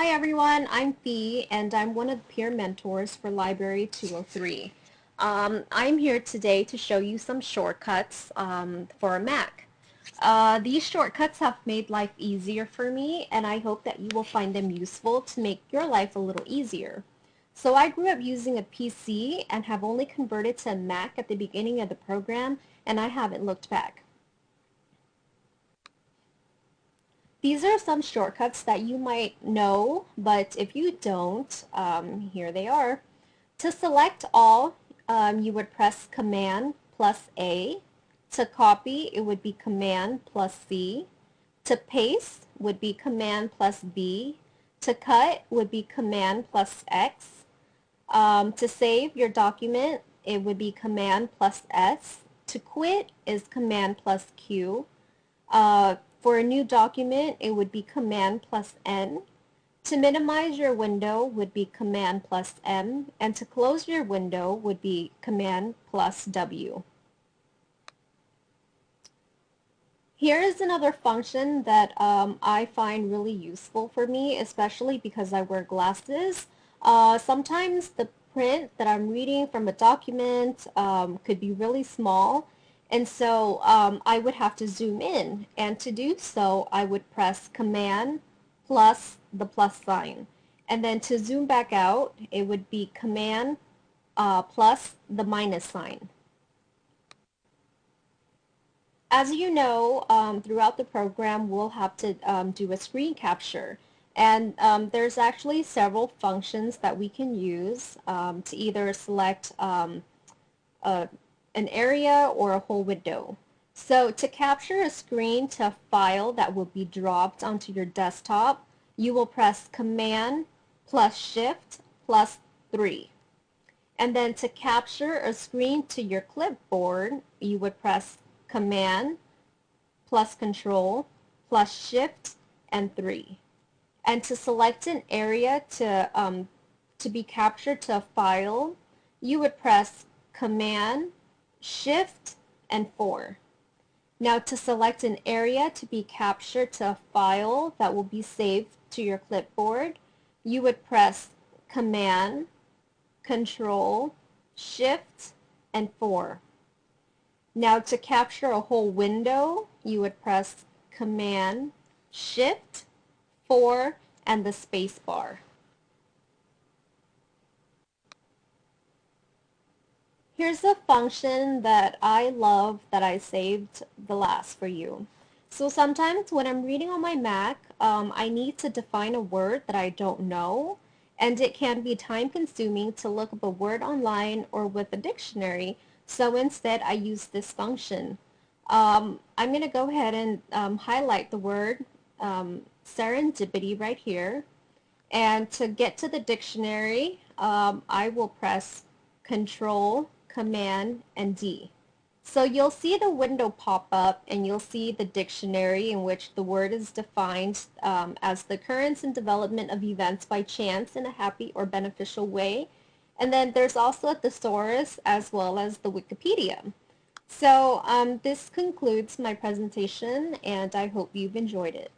Hi everyone, I'm Fee and I'm one of the peer mentors for Library 203. Um, I'm here today to show you some shortcuts um, for a Mac. Uh, these shortcuts have made life easier for me and I hope that you will find them useful to make your life a little easier. So I grew up using a PC and have only converted to a Mac at the beginning of the program and I haven't looked back. These are some shortcuts that you might know, but if you don't, um, here they are. To select all, um, you would press Command plus A. To copy, it would be Command plus C. To paste would be Command plus V. To cut would be Command plus X. Um, to save your document, it would be Command plus S. To quit is Command plus Q. Uh, for a new document, it would be Command plus N. To minimize your window would be Command plus M, and to close your window would be Command plus W. Here is another function that um, I find really useful for me, especially because I wear glasses. Uh, sometimes the print that I'm reading from a document um, could be really small, and so um, I would have to zoom in. And to do so, I would press Command plus the plus sign. And then to zoom back out, it would be Command uh, plus the minus sign. As you know, um, throughout the program, we'll have to um, do a screen capture. And um, there's actually several functions that we can use um, to either select um, a an area or a whole window. So to capture a screen to a file that will be dropped onto your desktop, you will press Command plus Shift plus 3. And then to capture a screen to your clipboard, you would press Command plus Control plus Shift and 3. And to select an area to, um, to be captured to a file, you would press Command Shift and 4. Now to select an area to be captured to a file that will be saved to your clipboard, you would press Command, Control, Shift, and 4. Now to capture a whole window, you would press Command, Shift, 4, and the space Here's a function that I love that I saved the last for you. So sometimes when I'm reading on my Mac, um, I need to define a word that I don't know, and it can be time consuming to look up a word online or with a dictionary, so instead I use this function. Um, I'm going to go ahead and um, highlight the word um, serendipity right here, and to get to the dictionary, um, I will press Control Command, and D. So you'll see the window pop up and you'll see the dictionary in which the word is defined um, as the occurrence and development of events by chance in a happy or beneficial way. And then there's also a thesaurus as well as the Wikipedia. So um, this concludes my presentation and I hope you've enjoyed it.